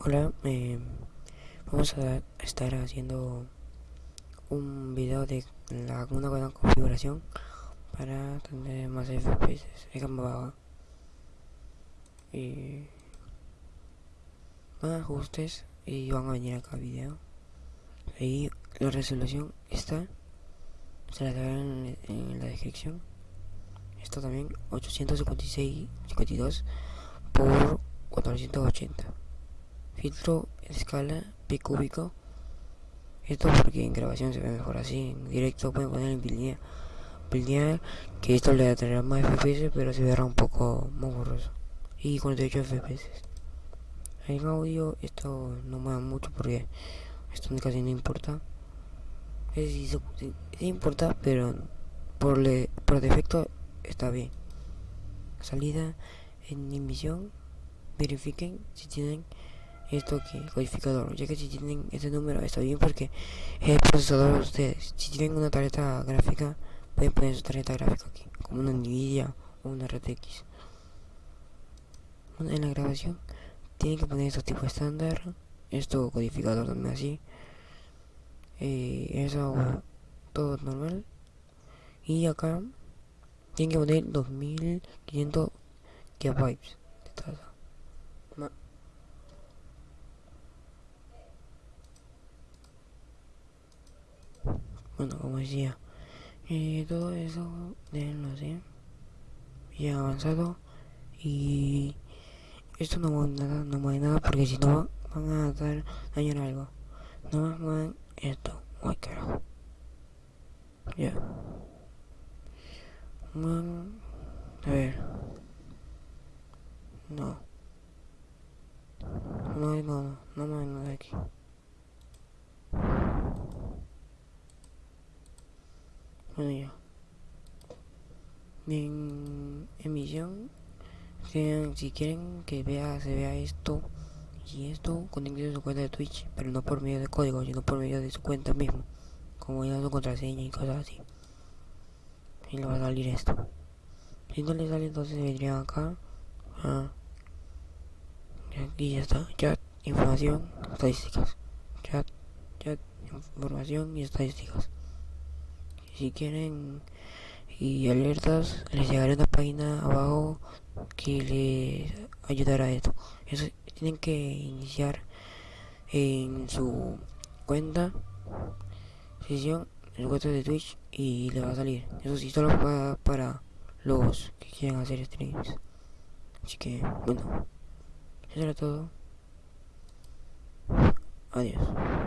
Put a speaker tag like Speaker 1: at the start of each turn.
Speaker 1: Hola, eh, vamos a estar haciendo un video de la, una buena configuración para tener más FPS. Déjame y van a ajustes y van a venir acá video. Ahí la resolución está, se la en, en la descripción. Esto también 856 52 por 480 filtro escala pi cúbico esto porque en grabación se ve mejor así en directo pueden poner en lineal que esto le traerá más fps pero se verá un poco más borroso. Y 48 fps en audio esto no mueve mucho porque esto casi no importa. Es sí, importa pero por, le, por defecto está bien. Salida en emisión verifiquen si tienen esto que codificador. Ya que si tienen este número está bien porque es el procesador de ustedes. Si tienen una tarjeta gráfica pueden poner su tarjeta gráfica aquí como una nvidia o una RTX en la grabación tienen que poner esto tipo estándar. Esto codificador también así. Eh, eso todo normal. Y acá tienen que poner 2500 gigabytes de tasa bueno como decía y todo eso déjenlo así ya avanzado y esto no mueve nada no mueve nada porque si no van a dar dañar algo. No más mueven esto. Ay carajo. Ya. A ver. No. No hay nada no mueve nada aquí bueno ya en emisión si quieren que vea se vea esto y esto conecten su cuenta de Twitch pero no por medio de código sino por medio de su cuenta mismo como ya su contraseña y cosas así. Y le va a salir esto. Si no le sale entonces vendría acá ah, y aquí ya está chat información estadísticas chat chat información y estadísticas si quieren y alertas les llegará una página abajo que les ayudará a esto. Eso tienen que iniciar en su cuenta sesión en su de twitch y le va a salir. Eso sí solo para, para los que quieran hacer streams. Así que bueno eso era todo. Adiós